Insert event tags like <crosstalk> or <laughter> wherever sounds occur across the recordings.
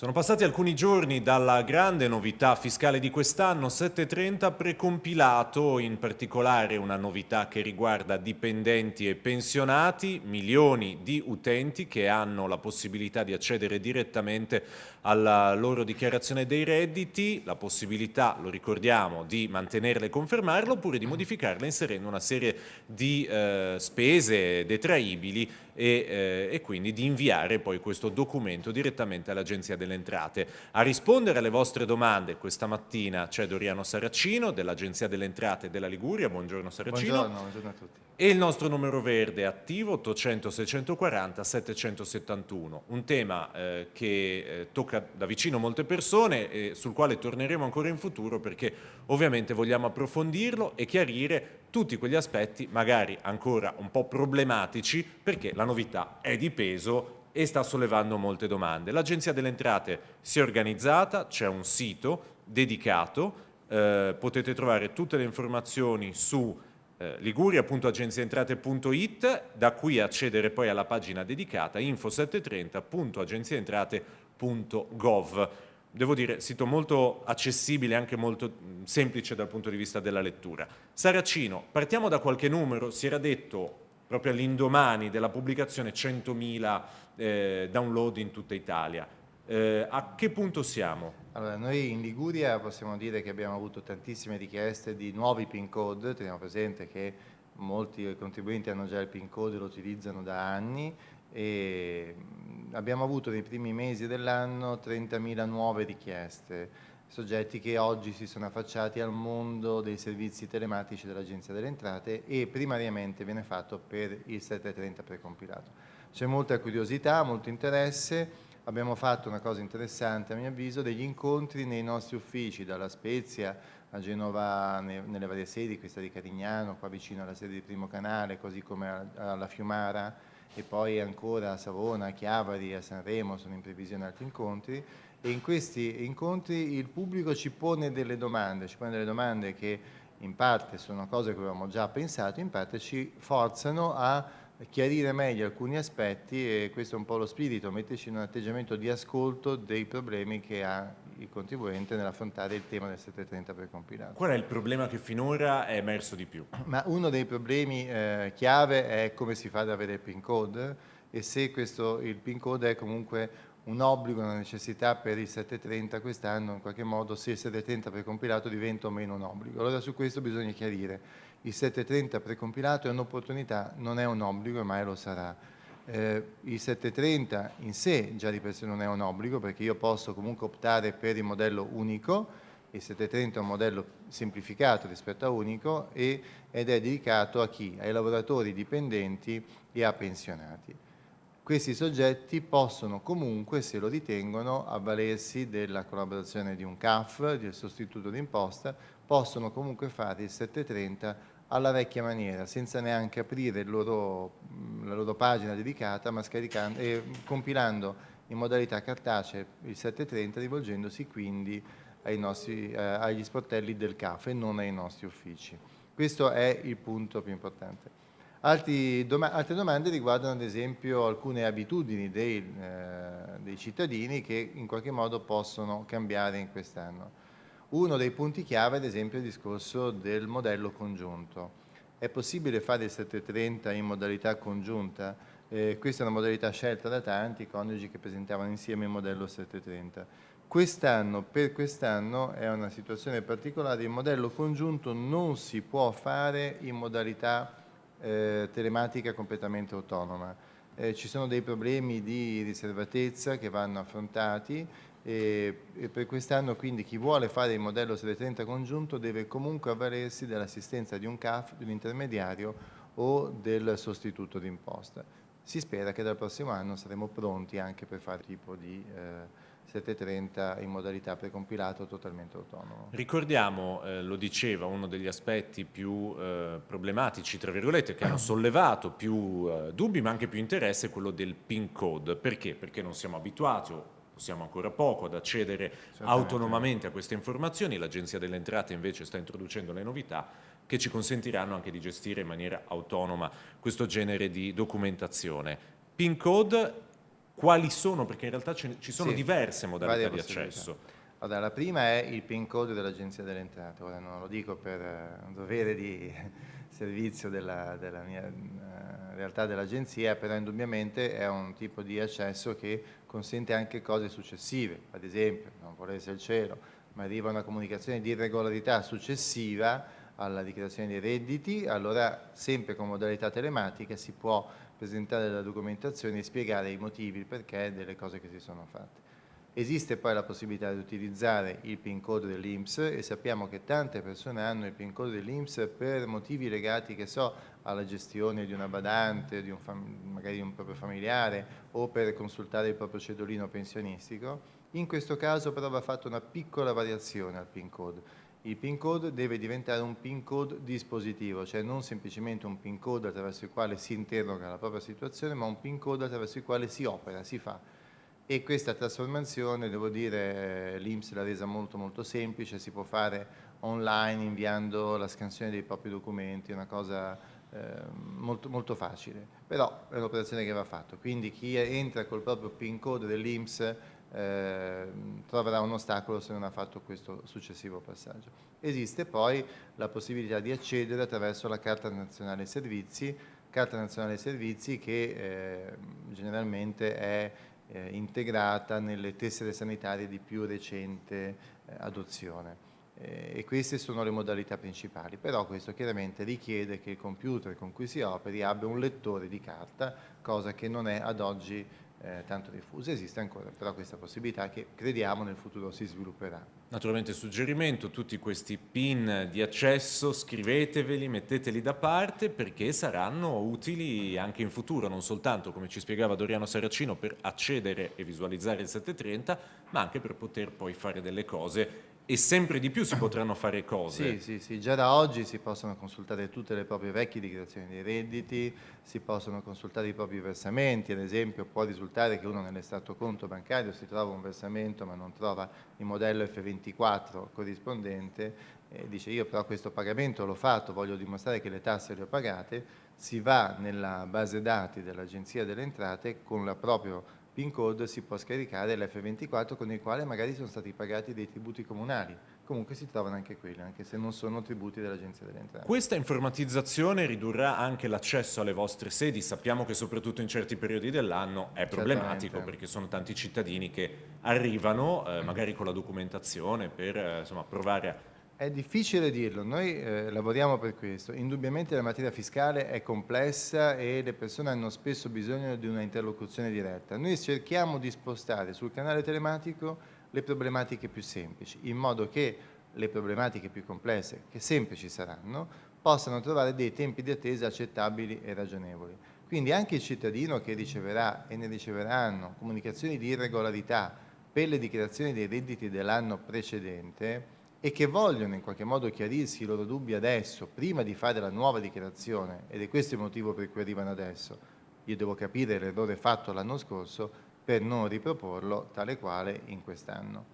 Sono passati alcuni giorni dalla grande novità fiscale di quest'anno, 730 precompilato, in particolare una novità che riguarda dipendenti e pensionati, milioni di utenti che hanno la possibilità di accedere direttamente alla loro dichiarazione dei redditi, la possibilità, lo ricordiamo, di mantenerla e confermarla oppure di modificarla inserendo una serie di eh, spese detraibili e, eh, e, quindi di inviare poi questo documento direttamente all'Agenzia delle Entrate. A rispondere alle vostre domande questa mattina c'è Doriano Saracino dell'Agenzia delle Entrate della Liguria. Buongiorno Saracino. Buongiorno, buongiorno a tutti. E il nostro numero verde attivo 800 640 771, un tema eh, che eh, tocca da vicino molte persone e sul quale torneremo ancora in futuro perché ovviamente vogliamo approfondirlo e chiarire tutti quegli aspetti magari ancora un po' problematici perché la novità è di peso e sta sollevando molte domande. L'Agenzia delle Entrate si è organizzata, c'è un sito dedicato, eh, potete trovare tutte le informazioni su eh, liguria.agenziaentrate.it, da qui accedere poi alla pagina dedicata info730.agenziaentrate.gov. Devo dire, sito molto accessibile e anche molto semplice dal punto di vista della lettura. Saracino, partiamo da qualche numero, si era detto proprio all'indomani della pubblicazione 100.000 eh, download in tutta Italia. Eh, a che punto siamo? Allora, noi in Liguria possiamo dire che abbiamo avuto tantissime richieste di nuovi PIN code, teniamo presente che molti contribuenti hanno già il PIN code e lo utilizzano da anni e abbiamo avuto nei primi mesi dell'anno 30.000 nuove richieste, soggetti che oggi si sono affacciati al mondo dei servizi telematici dell'Agenzia delle Entrate e primariamente viene fatto per il 730 precompilato. C'è molta curiosità, molto interesse, abbiamo fatto una cosa interessante a mio avviso, degli incontri nei nostri uffici, dalla Spezia a Genova nelle varie sedi, questa di Carignano, qua vicino alla sede di Primo Canale, così come alla Fiumara e poi ancora a Savona, a Chiavari, a Sanremo, sono in previsione altri incontri e in questi incontri il pubblico ci pone delle domande, ci pone delle domande che in parte sono cose che avevamo già pensato, in parte ci forzano a chiarire meglio alcuni aspetti e questo è un po' lo spirito, metterci in un atteggiamento di ascolto dei problemi che ha il contribuente nell'affrontare il tema del 730 per compilato. Qual è il problema che finora è emerso di più? Ma uno dei problemi eh, chiave è come si fa ad avere il PIN code e se questo, il PIN code è comunque un obbligo, una necessità per il 730 quest'anno, in qualche modo se il 730 precompilato diventa o meno un obbligo. Allora su questo bisogna chiarire. Il 730 precompilato è un'opportunità, non è un obbligo e mai lo sarà. Eh, il 730 in sé già di per sé non è un obbligo perché io posso comunque optare per il modello unico, il 730 è un modello semplificato rispetto a unico ed è dedicato a chi? Ai lavoratori dipendenti e a pensionati. Questi soggetti possono comunque, se lo ritengono, avvalersi della collaborazione di un CAF, del sostituto d'imposta, possono comunque fare il 730 alla vecchia maniera, senza neanche aprire loro, la loro pagina dedicata, ma scaricando, e compilando in modalità cartacea il 730, rivolgendosi quindi nostri, eh, agli sportelli del CAF e non ai nostri uffici. Questo è il punto più importante. Doma altre domande riguardano ad esempio alcune abitudini dei, eh, dei, cittadini che in qualche modo possono cambiare in quest'anno. Uno dei punti chiave ad esempio è il discorso del modello congiunto. È possibile fare il 730 in modalità congiunta? Eh, questa è una modalità scelta da tanti coniugi che presentavano insieme il modello 730. Quest'anno, per quest'anno, è una situazione particolare, il modello congiunto non si può fare in modalità eh, telematica completamente autonoma. Eh, ci sono dei problemi di riservatezza che vanno affrontati e, e per quest'anno quindi chi vuole fare il modello 730 congiunto deve comunque avvalersi dell'assistenza di un CAF, di un intermediario o del sostituto d'imposta. Si spera che dal prossimo anno saremo pronti anche per fare tipo di eh, 730 in modalità precompilato totalmente autonomo. Ricordiamo, eh, lo diceva, uno degli aspetti più eh, problematici, tra virgolette, che hanno <clears throat> sollevato più eh, dubbi ma anche più interesse è quello del PIN code. Perché? Perché non siamo abituati o possiamo ancora poco ad accedere autonomamente a queste informazioni, l'Agenzia delle Entrate invece sta introducendo le novità che ci consentiranno anche di gestire in maniera autonoma questo genere di documentazione. PIN code quali sono, perché in realtà ci sono sì, diverse modalità di accesso. Allora, la prima è il PIN code dell'Agenzia delle Entrate, ora non lo dico per eh, un dovere di <laughs> servizio della, della mia uh, realtà dell'Agenzia, però indubbiamente è un tipo di accesso che consente anche cose successive, ad esempio, non volesse il cielo, ma arriva una comunicazione di irregolarità successiva alla dichiarazione dei redditi, allora sempre con modalità telematica si può presentare la documentazione e spiegare i motivi, il perché delle cose che si sono fatte. Esiste poi la possibilità di utilizzare il PIN code dell'Inps e sappiamo che tante persone hanno il PIN code dell'Inps per motivi legati, che so, alla gestione di una badante, di un magari di un proprio familiare o per consultare il proprio cedolino pensionistico. In questo caso però va fatta una piccola variazione al PIN code il PIN code deve diventare un PIN code dispositivo, cioè non semplicemente un PIN code attraverso il quale si interroga la propria situazione, ma un PIN code attraverso il quale si opera, si fa. E questa trasformazione, devo dire, l'Inps l'ha resa molto molto semplice, si può fare online inviando la scansione dei propri documenti, una cosa eh, molto, molto facile, però è un'operazione che va fatta, quindi chi entra col proprio PIN code dell'Inps eh, troverà un ostacolo se non ha fatto questo successivo passaggio. Esiste poi la possibilità di accedere attraverso la Carta Nazionale Servizi, Carta Nazionale Servizi che eh, generalmente è eh, integrata nelle tessere sanitarie di più recente eh, adozione. Eh, e queste sono le modalità principali, però questo chiaramente richiede che il computer con cui si operi abbia un lettore di carta, cosa che non è ad oggi eh, tanto diffusa, esiste ancora però questa possibilità che crediamo nel futuro si svilupperà. Naturalmente suggerimento, tutti questi pin di accesso scriveteveli, metteteli da parte perché saranno utili anche in futuro, non soltanto come ci spiegava Doriano Saracino per accedere e visualizzare il 730, ma anche per poter poi fare delle cose e sempre di più si <clears throat> potranno fare cose. Sì, sì, sì, già da oggi si possono consultare tutte le proprie vecchie dichiarazioni dei redditi, si possono consultare i propri versamenti, ad esempio può risultare che uno nell'estratto conto bancario si trova un versamento ma non trova il modello F24 corrispondente e dice io però questo pagamento l'ho fatto, voglio dimostrare che le tasse le ho pagate, si va nella base dati dell'Agenzia delle Entrate con la propria PIN code si può scaricare l'F24 con il quale magari sono stati pagati dei tributi comunali. Comunque si trovano anche quelli, anche se non sono tributi dell'Agenzia delle Entrate. Questa informatizzazione ridurrà anche l'accesso alle vostre sedi. Sappiamo che soprattutto in certi periodi dell'anno è problematico perché sono tanti cittadini che arrivano eh, magari con la documentazione per eh, insomma, provare a è difficile dirlo, noi eh, lavoriamo per questo. Indubbiamente la materia fiscale è complessa e le persone hanno spesso bisogno di una interlocuzione diretta. Noi cerchiamo di spostare sul canale telematico le problematiche più semplici, in modo che le problematiche più complesse, che sempre ci saranno, possano trovare dei tempi di attesa accettabili e ragionevoli. Quindi anche il cittadino che riceverà e ne riceveranno comunicazioni di irregolarità per le dichiarazioni dei redditi dell'anno precedente, e che vogliono in qualche modo chiarirsi i loro dubbi adesso, prima di fare la nuova dichiarazione, ed è questo il motivo per cui arrivano adesso, io devo capire l'errore fatto l'anno scorso per non riproporlo tale quale in quest'anno.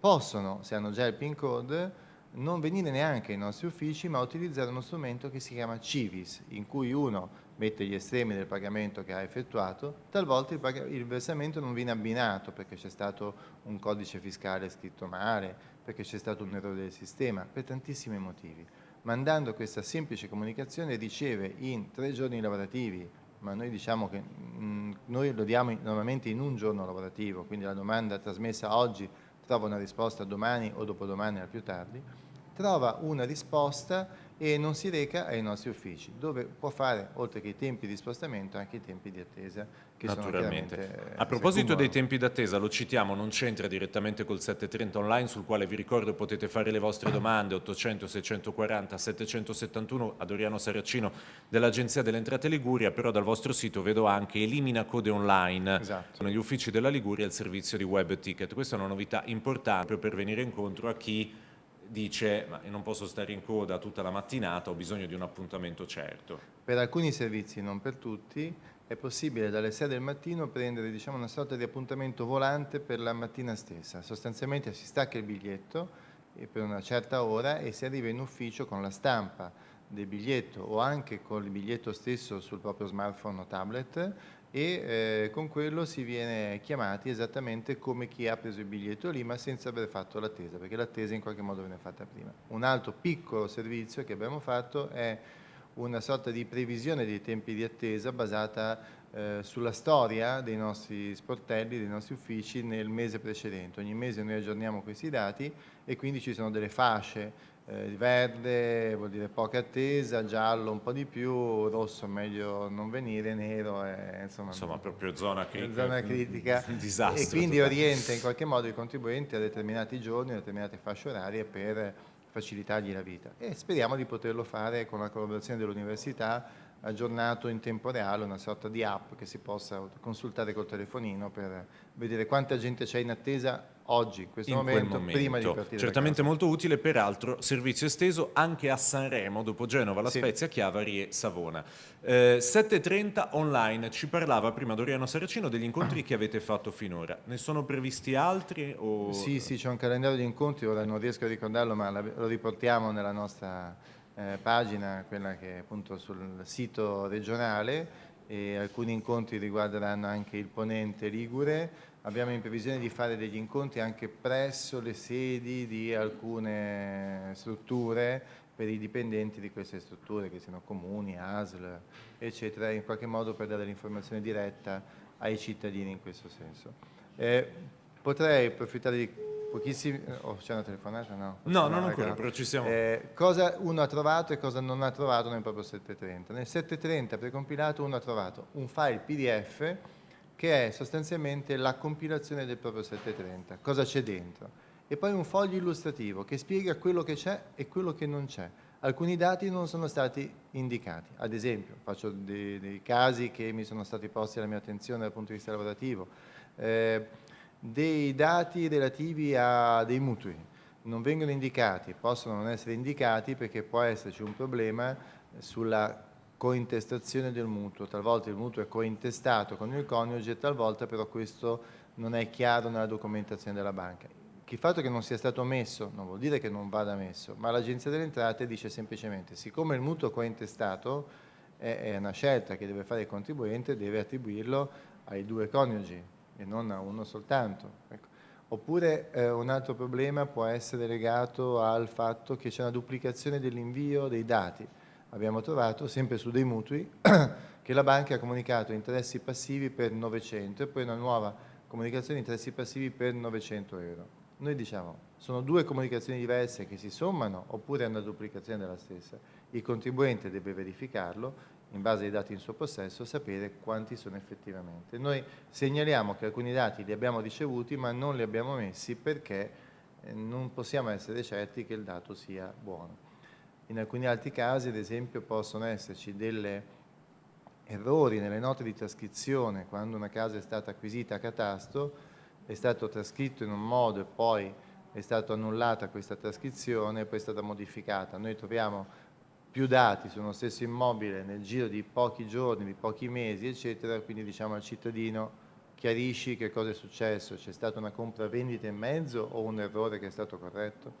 Possono, se hanno già il PIN code, non venire neanche ai nostri uffici, ma utilizzare uno strumento che si chiama Civis, in cui uno mette gli estremi del pagamento che ha effettuato, talvolta il, il versamento non viene abbinato perché c'è stato un codice fiscale scritto male, perché c'è stato un errore del sistema, per tantissimi motivi. Mandando questa semplice comunicazione riceve in tre giorni lavorativi, ma noi diciamo che mh, mm, noi lo diamo in, normalmente in un giorno lavorativo, quindi la domanda trasmessa oggi trova una risposta domani o dopodomani al più tardi, trova una risposta e non si reca ai nostri uffici, dove può fare, oltre che i tempi di spostamento, anche i tempi di attesa. Che Naturalmente. Sono eh, A proposito dei tempi d'attesa, lo citiamo, non c'entra direttamente col 730 online, sul quale vi ricordo potete fare le vostre domande, 800 640 771 a Doriano Saracino dell'Agenzia delle Entrate Liguria, però dal vostro sito vedo anche elimina code online esatto. negli uffici della Liguria il servizio di web ticket. Questa è una novità importante per venire incontro a chi dice ma non posso stare in coda tutta la mattinata, ho bisogno di un appuntamento certo. Per alcuni servizi, non per tutti, è possibile dalle 6 del mattino prendere diciamo, una sorta di appuntamento volante per la mattina stessa. Sostanzialmente si stacca il biglietto per una certa ora e si arriva in ufficio con la stampa del biglietto o anche con il biglietto stesso sul proprio smartphone o tablet e eh, con quello si viene chiamati esattamente come chi ha preso il biglietto lì ma senza aver fatto l'attesa perché l'attesa in qualche modo viene fatta prima. Un altro piccolo servizio che abbiamo fatto è una sorta di previsione dei tempi di attesa basata eh, sulla storia dei nostri sportelli, dei nostri uffici nel mese precedente. Ogni mese noi aggiorniamo questi dati e quindi ci sono delle fasce eh, verde vuol dire poca attesa, giallo un po' di più, rosso meglio non venire, nero è insomma, insomma proprio zona critica, zona critica. <laughs> disastro, e quindi totale. orienta in qualche modo i contribuenti a determinati giorni, a determinate fasce orarie per facilitargli la vita e speriamo di poterlo fare con la collaborazione dell'università aggiornato in tempo reale, una sorta di app che si possa consultare col telefonino per vedere quanta gente c'è in attesa oggi, in questo in momento, momento, prima di partire Certamente molto utile, peraltro servizio esteso anche a Sanremo, dopo Genova, La sì. Spezia, Chiavari e Savona. Eh, 7.30 online, ci parlava prima Doriano Saracino degli incontri che avete fatto finora, ne sono previsti altri? O... Sì, sì, c'è un calendario di incontri, ora non riesco a ricordarlo ma lo riportiamo nella nostra eh, pagina, quella che è appunto sul sito regionale e alcuni incontri riguarderanno anche il ponente Ligure. Abbiamo in previsione di fare degli incontri anche presso le sedi di alcune strutture per i dipendenti di queste strutture, che siano comuni, ASL, eccetera, in qualche modo per dare l'informazione diretta ai cittadini in questo senso. Eh, potrei approfittare di Pochissimi... Oh, c'è una telefonata? No, no non ancora, però ci siamo. Eh, cosa uno ha trovato e cosa non ha trovato nel proprio 730. Nel 730 precompilato uno ha trovato un file PDF che è sostanzialmente la compilazione del proprio 730. Cosa c'è dentro? E poi un foglio illustrativo che spiega quello che c'è e quello che non c'è. Alcuni dati non sono stati indicati. Ad esempio, faccio dei, dei, casi che mi sono stati posti alla mia attenzione dal punto di vista lavorativo. Eh, dei dati relativi a dei mutui. Non vengono indicati, possono non essere indicati perché può esserci un problema sulla cointestazione del mutuo, talvolta il mutuo è cointestato con il coniuge, talvolta però questo non è chiaro nella documentazione della banca. Il fatto che non sia stato messo non vuol dire che non vada messo, ma l'Agenzia delle Entrate dice semplicemente siccome il mutuo cointestato è, è una scelta che deve fare il contribuente, deve attribuirlo ai due coniugi, e non a uno soltanto. Ecco. Oppure eh, un altro problema può essere legato al fatto che c'è una duplicazione dell'invio dei dati. Abbiamo trovato, sempre su dei mutui, <coughs> che la banca ha comunicato interessi passivi per 900 e poi una nuova comunicazione interessi passivi per 900 euro. Noi diciamo, sono due comunicazioni diverse che si sommano oppure è una duplicazione della stessa. Il contribuente deve verificarlo in base ai dati in suo possesso, sapere quanti sono effettivamente. Noi segnaliamo che alcuni dati li abbiamo ricevuti ma non li abbiamo messi perché eh, non possiamo essere certi che il dato sia buono. In alcuni altri casi, ad esempio, possono esserci degli errori nelle note di trascrizione quando una casa è stata acquisita a catasto, è stato trascritto in un modo e poi è stata annullata questa trascrizione e poi è stata modificata. Noi troviamo più dati su uno stesso immobile nel giro di pochi giorni, di pochi mesi, eccetera, quindi diciamo al cittadino chiarisci che cosa è successo, c'è stata una compravendita in mezzo o un errore che è stato corretto?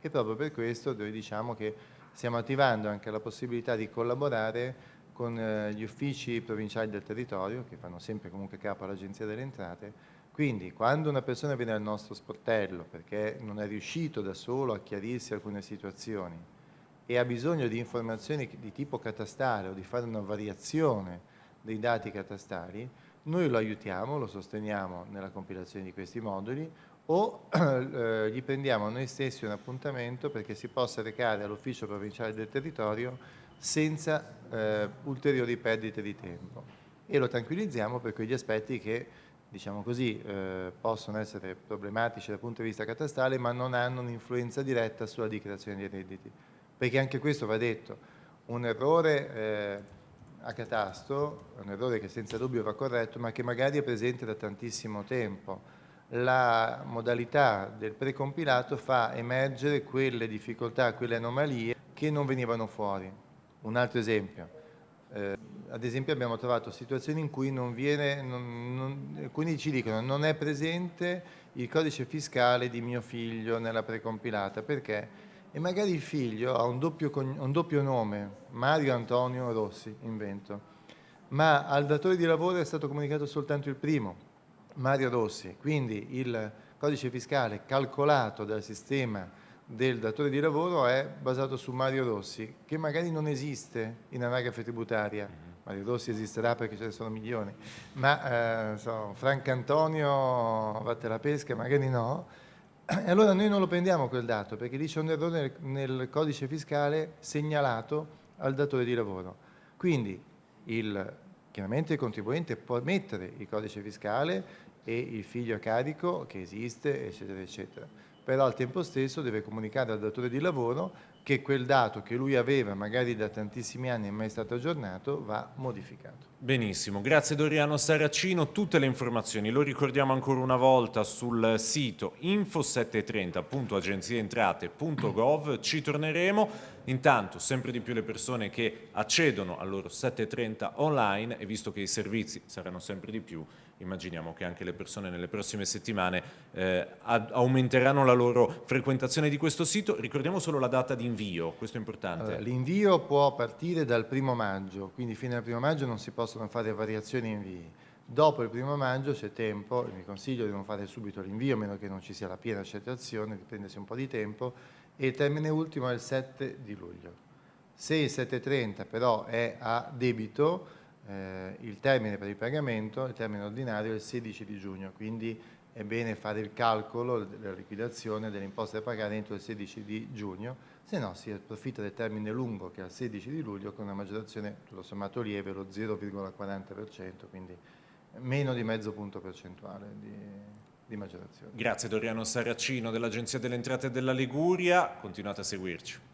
E proprio per questo noi diciamo che stiamo attivando anche la possibilità di collaborare con eh, gli uffici provinciali del territorio, che fanno sempre comunque capo all'Agenzia delle Entrate, quindi quando una persona viene al nostro sportello perché non è riuscito da solo a chiarirsi alcune situazioni, e ha bisogno di informazioni di tipo catastale o di fare una variazione dei dati catastali, noi lo aiutiamo, lo sosteniamo nella compilazione di questi moduli o <clears throat> eh, gli prendiamo noi stessi un appuntamento perché si possa recare all'ufficio provinciale del territorio senza eh, ulteriori perdite di tempo. E lo tranquillizziamo per quegli aspetti che diciamo così, eh, possono essere problematici dal punto di vista catastale ma non hanno un'influenza diretta sulla dichiarazione dei redditi perché anche questo va detto, un errore eh, a catasto, un errore che senza dubbio va corretto, ma che magari è presente da tantissimo tempo. La modalità del precompilato fa emergere quelle difficoltà, quelle anomalie che non venivano fuori. Un altro esempio, eh, ad esempio abbiamo trovato situazioni in cui non viene, non, non, alcuni ci dicono non è presente il codice fiscale di mio figlio nella precompilata, perché? E magari il figlio ha un doppio, un doppio nome, Mario Antonio Rossi, invento, ma al datore di lavoro è stato comunicato soltanto il primo, Mario Rossi, quindi il codice fiscale calcolato dal sistema del datore di lavoro è basato su Mario Rossi, che magari non esiste in anagrafe tributaria. Mm-hmm. Mario Rossi esisterà perché ce ne sono milioni, ma eh, so, Franco Antonio vatte la pesca, magari no, e allora noi non lo prendiamo quel dato perché lì c'è un errore nel, codice fiscale segnalato al datore di lavoro. Quindi il, chiaramente il contribuente può mettere il codice fiscale e il figlio a carico che esiste, eccetera, eccetera. Però al tempo stesso deve comunicare al datore di lavoro che quel dato che lui aveva magari da tantissimi anni e mai stato aggiornato va modificato. Benissimo, grazie Doriano Saracino, tutte le informazioni lo ricordiamo ancora una volta sul sito info730.agenzieentrate.gov, ci torneremo, intanto sempre di più le persone che accedono al loro 730 online e visto che i servizi saranno sempre di più immaginiamo che anche le persone nelle prossime settimane eh, aumenteranno la loro frequentazione di questo sito. Ricordiamo solo la data di invio, questo è importante. Allora, L'invio può partire dal primo maggio, quindi fino al primo maggio non si possono fare variazioni invii. Dopo il primo maggio c'è tempo, vi consiglio di non fare subito l'invio, a meno che non ci sia la piena accettazione, di prendersi un po' di tempo, e il termine ultimo è il 7 di luglio. Se il 7.30 però è a debito, eh, il termine per il pagamento, il termine ordinario è il 16 di giugno, quindi è bene fare il calcolo della liquidazione delle imposte da pagare entro il 16 di giugno, se no si approfitta del termine lungo che è il 16 di luglio con una maggiorazione tutto sommato lieve, lo 0,40%, quindi meno di mezzo punto percentuale di, di maggiorazione. Grazie Doriano Saracino dell'Agenzia delle Entrate della Liguria, continuate a seguirci.